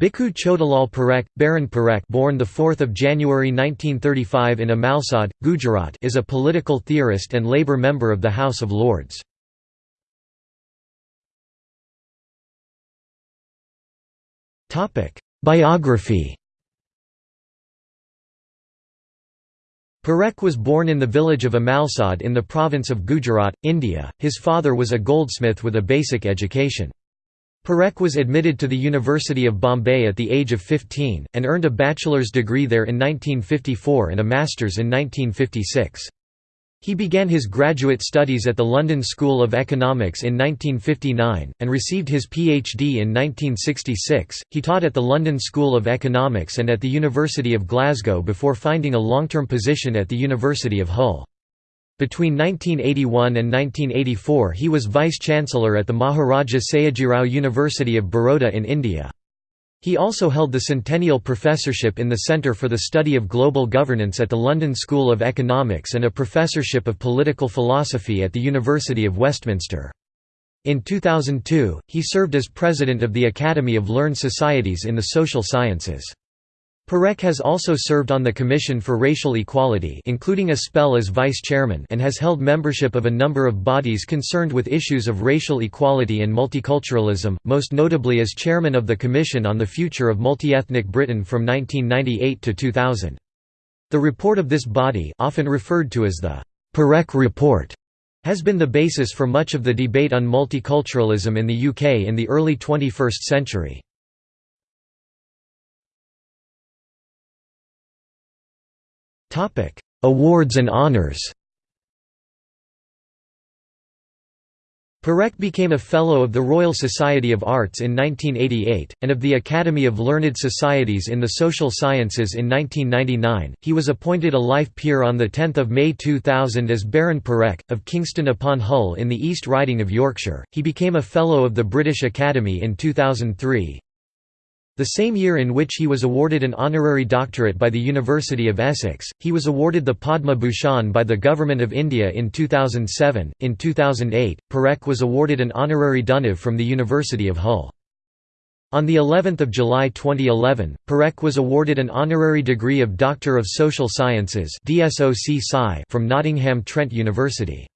Bhikhu Chhotalal Parekh, Baron Parekh born 4 January 1935 in Amalsad, Gujarat is a political theorist and Labour member of the House of Lords. Biography Parekh was born in the village of Amalsad in the province of Gujarat, India. His father was a goldsmith with a basic education. Parekh was admitted to the University of Bombay at the age of 15, and earned a bachelor's degree there in 1954 and a master's in 1956. He began his graduate studies at the London School of Economics in 1959, and received his PhD in 1966. He taught at the London School of Economics and at the University of Glasgow before finding a long term position at the University of Hull. Between 1981 and 1984 he was Vice-Chancellor at the Maharaja Sayajirao University of Baroda in India. He also held the Centennial Professorship in the Centre for the Study of Global Governance at the London School of Economics and a Professorship of Political Philosophy at the University of Westminster. In 2002, he served as President of the Academy of Learned Societies in the Social Sciences. Parekh has also served on the Commission for Racial Equality including a spell as vice-chairman and has held membership of a number of bodies concerned with issues of racial equality and multiculturalism, most notably as chairman of the Commission on the Future of Multiethnic Britain from 1998 to 2000. The report of this body often referred to as the Parekh Report has been the basis for much of the debate on multiculturalism in the UK in the early 21st century. Topic: Awards and honors. Parekh became a Fellow of the Royal Society of Arts in 1988, and of the Academy of Learned Societies in the Social Sciences in 1999. He was appointed a Life Peer on 10 May 2000 as Baron Parekh, of Kingston upon Hull in the East Riding of Yorkshire. He became a Fellow of the British Academy in 2003. The same year in which he was awarded an honorary doctorate by the University of Essex, he was awarded the Padma Bhushan by the Government of India in 2007. In 2008, Parekh was awarded an honorary DUniv from the University of Hull. On the 11th of July 2011, Parekh was awarded an honorary degree of Doctor of Social Sciences from Nottingham Trent University.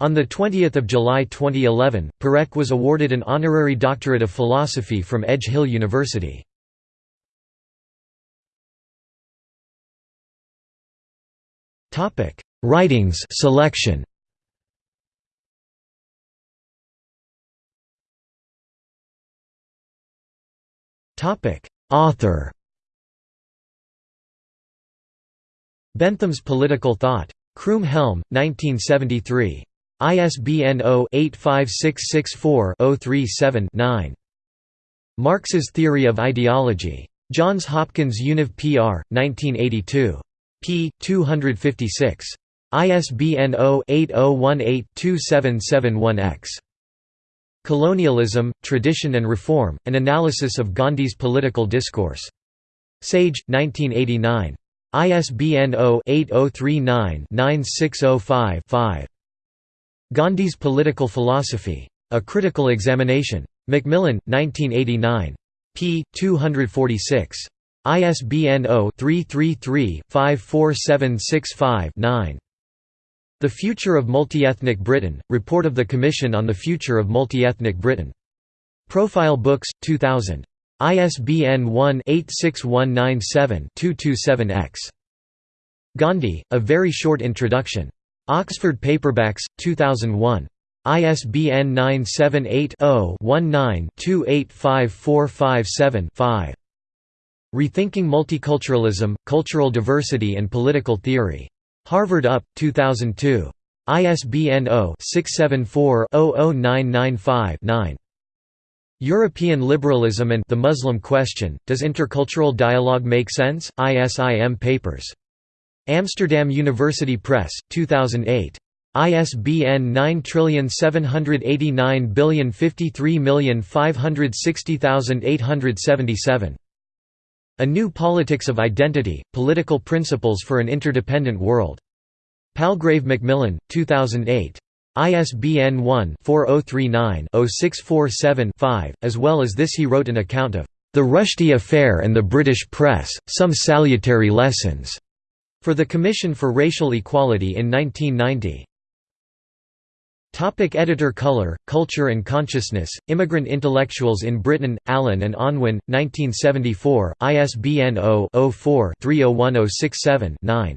On 20 July 2011, Parekh was awarded an honorary doctorate of philosophy from Edge Hill University. Writings selection. Author Bentham's Political Thought. Croom Helm, 1973. ISBN 0-85664-037-9. Marx's Theory of Ideology. Johns Hopkins Univ PR, 1982. p. 256. ISBN 0-8018-2771-X. Colonialism, Tradition and Reform, An Analysis of Gandhi's Political Discourse. Sage, 1989. ISBN 0-8039-9605-5. Gandhi's Political Philosophy. A Critical Examination. Macmillan, 1989. p. 246. ISBN 0-333-54765-9. The Future of Multiethnic Britain, Report of the Commission on the Future of Multiethnic Britain. Profile Books, 2000. ISBN 1-86197-227-X. Gandhi, A Very Short Introduction. Oxford Paperbacks, 2001. ISBN 978-0-19-285457-5. Rethinking Multiculturalism, Cultural Diversity and Political Theory. Harvard UP, 2002. ISBN 0-674-00995-9. European Liberalism and the Muslim Question, Does Intercultural Dialogue Make Sense? ISIM Papers. Amsterdam University Press, 2008. ISBN 9780553560877. A New Politics of Identity, Political Principles for an Interdependent World. Palgrave Macmillan, 2008. ISBN 1-4039-0647-5, as well as this he wrote an account of The Rushdie Affair and the British Press, Some Salutary Lessons, for the Commission for Racial Equality in 1990. Topic editor Color, Culture and Consciousness, Immigrant Intellectuals in Britain, Allen and Unwin, 1974, ISBN 0-04-301067-9.